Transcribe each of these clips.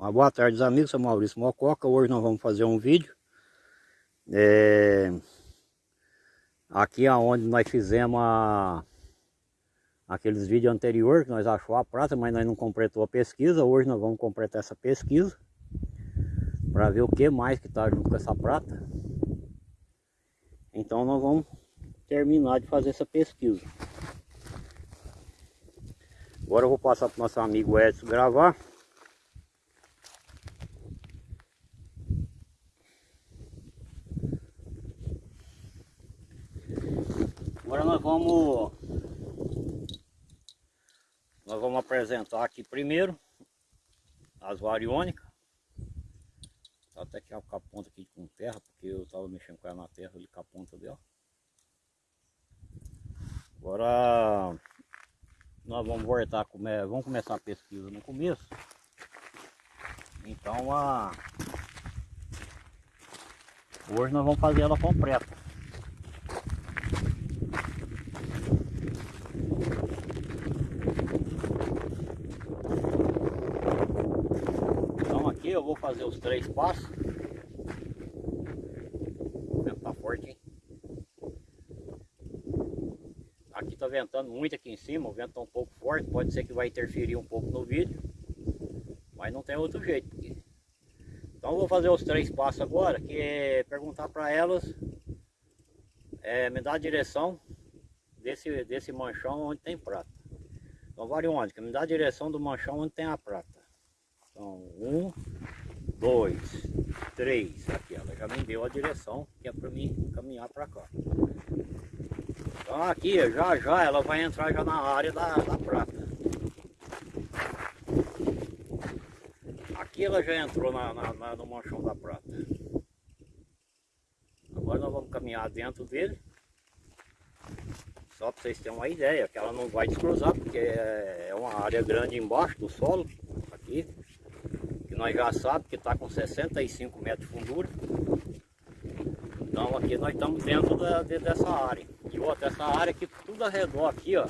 Uma boa tarde, amigos. Sou Maurício Mococa. Hoje nós vamos fazer um vídeo. É... Aqui aonde nós fizemos a... aqueles vídeos anteriores que nós achou a prata, mas nós não completou a pesquisa. Hoje nós vamos completar essa pesquisa para ver o que mais que está junto com essa prata. Então nós vamos terminar de fazer essa pesquisa. Agora eu vou passar para o nosso amigo Edson gravar. Agora nós vamos nós vamos apresentar aqui primeiro as variônicas. Tá até que com a ponta aqui com terra, porque eu estava mexendo com ela na terra ali com a ponta dela. Agora nós vamos voltar, vamos começar a pesquisa no começo. Então a hoje nós vamos fazer ela completa. Eu vou fazer os três passos. O vento tá forte, hein? Aqui tá ventando muito aqui em cima, o vento tá um pouco forte, pode ser que vai interferir um pouco no vídeo. Mas não tem outro jeito. Porque... Então eu vou fazer os três passos agora, que é perguntar para elas, é, me dar a direção desse, desse manchão onde tem prata. Então variônica, me dá a direção do manchão onde tem a prata. Então, um, dois, três. Aqui, ela já me deu a direção que é para mim caminhar para cá. Então aqui, já já, ela vai entrar já na área da, da prata. Aqui ela já entrou na, na, na, no manchão da prata. Agora nós vamos caminhar dentro dele. Só para vocês terem uma ideia, que ela não vai descruzar, porque é, é uma área grande embaixo do solo, nós já sabemos que está com 65 metros de fundura. Então aqui nós estamos dentro da, de, dessa área. E outra, essa área aqui, tudo ao redor aqui, ó,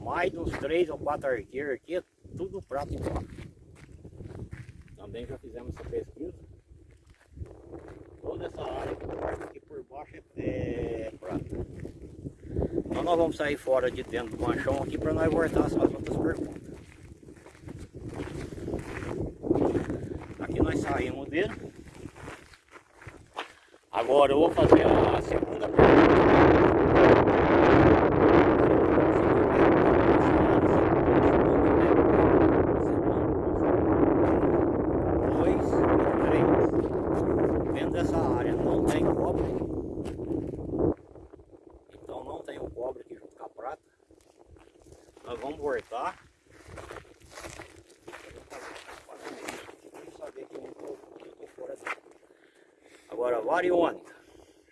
mais de uns 3 ou 4 arqueiros aqui, tudo prato embaixo. Também já fizemos essa pesquisa. Toda essa área aqui por baixo é, é prata. Então nós vamos sair fora de dentro do manchão aqui para nós voltar às outras perguntas. Saímos dele. Agora eu vou fazer a segunda pergunta. dessa área não tem cobre, então não tem o cobre aqui junto com a prata. Nós vamos voltar Agora, variônica.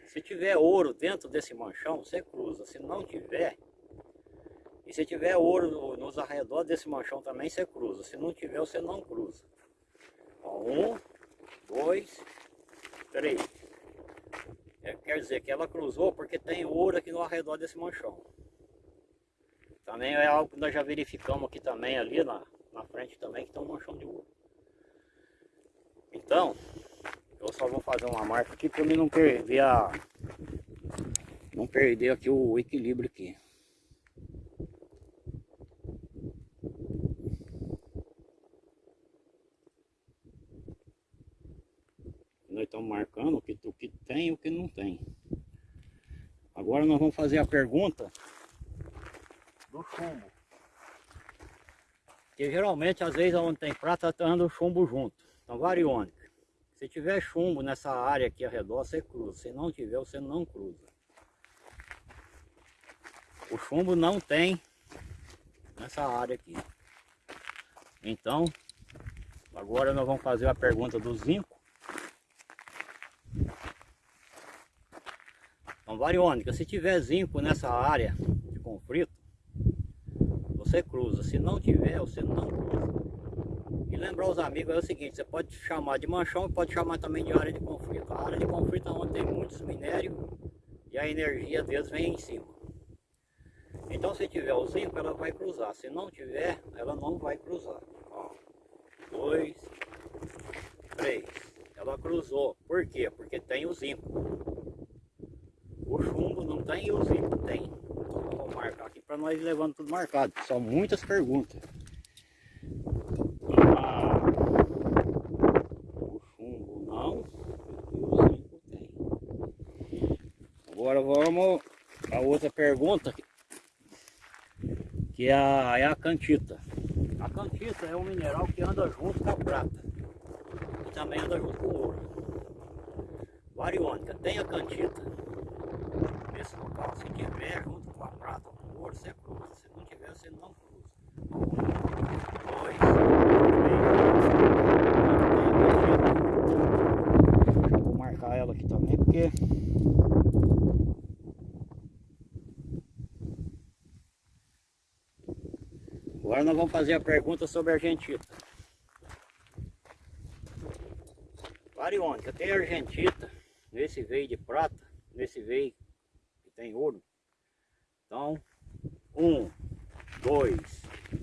Se tiver ouro dentro desse manchão, você cruza. Se não tiver, e se tiver ouro nos arredores desse manchão também, você cruza. Se não tiver, você não cruza. um, dois, três. É, quer dizer que ela cruzou porque tem ouro aqui no arredor desse manchão. Também é algo que nós já verificamos aqui também, ali na, na frente também, que tem um manchão de ouro. Então, só vou fazer uma marca aqui para mim não perder a... Não perder aqui o equilíbrio aqui. Nós estamos marcando o que, o que tem e o que não tem. Agora nós vamos fazer a pergunta do chumbo. Que geralmente, às vezes, onde tem prata, tá anda o chumbo junto. Então, variônica. Se tiver chumbo nessa área aqui ao redor, você cruza. Se não tiver, você não cruza. O chumbo não tem nessa área aqui. Então, agora nós vamos fazer a pergunta do zinco. Então, variônica, se tiver zinco nessa área de conflito, você cruza. Se não tiver, você não cruza. E lembrar os amigos é o seguinte, você pode chamar de manchão pode chamar também de área de conflito. A área de conflito é onde tem muitos minérios e a energia deles vem em cima. Então se tiver o zinco, ela vai cruzar. Se não tiver, ela não vai cruzar. Ó, dois, três. Ela cruzou. Por quê? Porque tem o zinco. O chumbo não tem e o zinco tem. Então, vou marcar aqui para nós levando tudo marcado. São muitas perguntas. Ah, o chumbo não e o zinco tem. Agora vamos a outra pergunta que é a, é a cantita. A cantita é um mineral que anda junto com a prata e também anda junto com o ouro. Variônica tem a cantita nesse local, se tiver junto com a prata ou com o ouro, você cruza. Se não tiver, você não cruza. Um, dois, três. Vou marcar ela aqui também porque Agora nós vamos fazer a pergunta sobre a argentita. Variônica, tem argentita nesse veio de prata, nesse veio que tem ouro. Então, um, dois,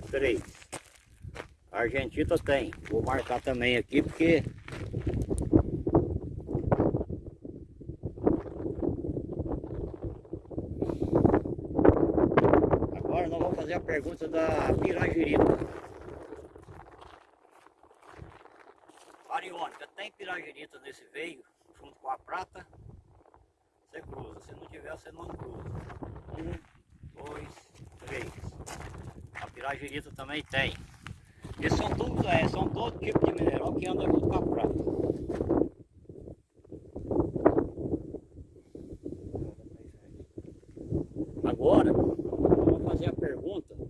três. A argentita tem. Vou marcar também aqui porque fazer a pergunta da piragirita. Ariônica, tem piragirita nesse veio, junto com a prata? Você cruza. Se não tiver, você não cruza. Um, dois, três. A piragirita também tem. Esses são todos, é, são todo tipo de mineral que anda junto com a prata. Agora, fazer a pergunta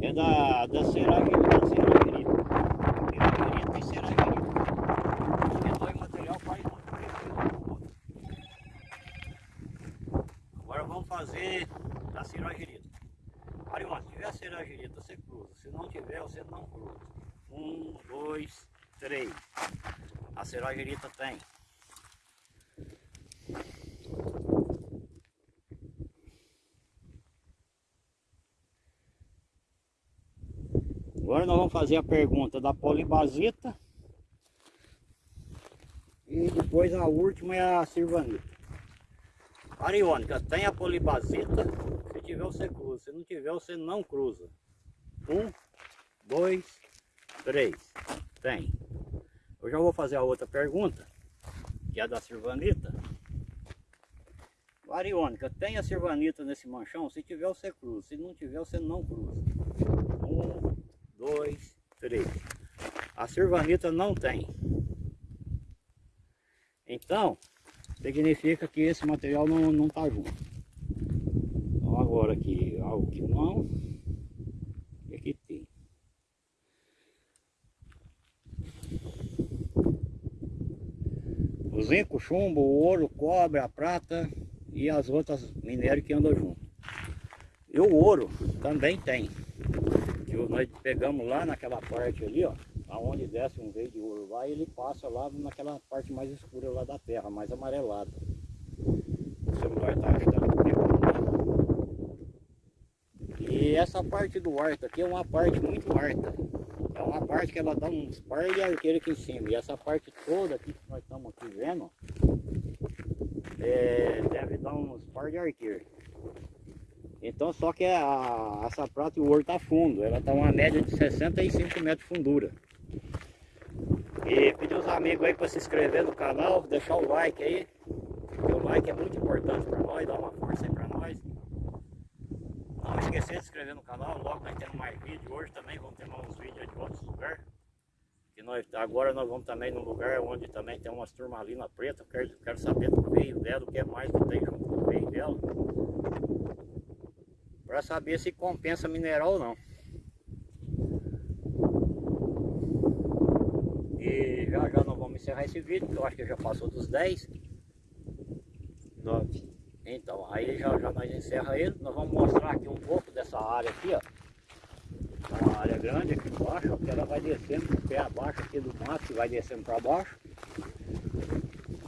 é da, da Seragerita. Seragerita. Piragerita e Seragerita. Porque dois material faz muito Agora vamos fazer a Seragerita. Arion, se tiver Seragerita, você cruza. Se não tiver, você não cruza. Um, dois, três. A Seragerita tem. Agora nós vamos fazer a pergunta da polibasita. E depois a última é a sirvanita. Ariônica, tem a polibasita. Se tiver você cruza, se não tiver você não cruza. Um, dois, três. Tem. Eu já vou fazer a outra pergunta, que é da sirvanita. Ariônica, tem a sirvanita nesse manchão? Se tiver você cruza, se não tiver você não cruza. Um, dois, três. A sirvanita não tem. Então, significa que esse material não está junto. Então agora aqui, algo que não, e aqui tem. O zinco, chumbo, o ouro, cobre, a prata e as outras minérios que andam junto. E o ouro também tem nós pegamos lá naquela parte ali, ó, aonde desce um veio de e ele passa lá naquela parte mais escura lá da terra, mais amarelada. O celular tá ajudando E essa parte do arto aqui é uma parte muito arta. É uma parte que ela dá uns par de arqueiro aqui em cima. E essa parte toda aqui que nós estamos aqui vendo, é, deve dar uns par de arqueiro. Então só que a, essa prata e o ouro está fundo, ela está uma média de 65 metros de fundura. E pedir os amigos aí para se inscrever no canal, deixar o like aí. O like é muito importante para nós, dá uma força aí para nós. Não esquecer de se inscrever no canal, logo nós temos mais vídeos. Hoje também vamos ter mais uns vídeos de outros lugares. Que nós, agora nós vamos também num lugar onde também tem umas turmalina preta. Quero, quero saber do veio dela, o que é mais que tem junto com o veio dela para saber se compensa mineral ou não. E já já nós vamos encerrar esse vídeo, que eu acho que já passou dos 10. 9. Então, aí já já nós encerra ele. Nós vamos mostrar aqui um pouco dessa área aqui, ó. É uma área grande aqui embaixo, que ela vai descendo pé abaixo aqui do mato, que vai descendo para baixo.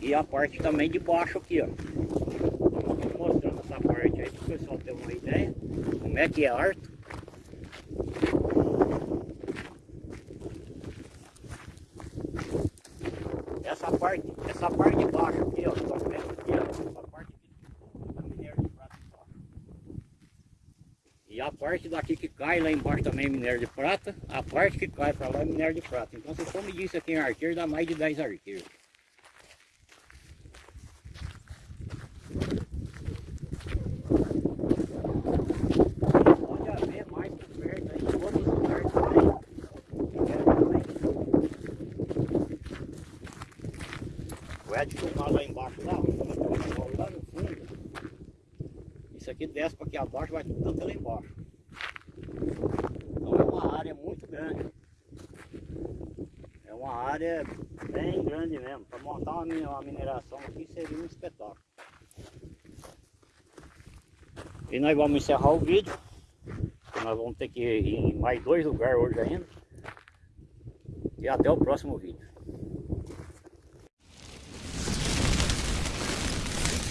E a parte também de baixo aqui, ó. Vamos mostrando essa parte aí para o pessoal ter uma ideia é que é harto. parte, essa parte de baixo aqui, ó, vendo aqui, ó, essa parte aqui, é minério de prata. E a parte daqui que cai lá embaixo também é minério de prata, a parte que cai para lá é minério de prata. Então se for medir isso aqui em arqueiro, dá mais de 10 arqueiros. Pode haver mais por perto aí, todos os lugares também. Minério também. Ed filmar lá embaixo lá, lá no fundo. Isso aqui desce para aqui abaixo, vai tudo lá embaixo. Então é uma área muito grande. É uma área bem grande mesmo. Para montar uma uma mineração aqui seria um espetáculo. E nós vamos encerrar o vídeo. Nós vamos ter que ir em mais dois lugares hoje ainda. E até o próximo vídeo.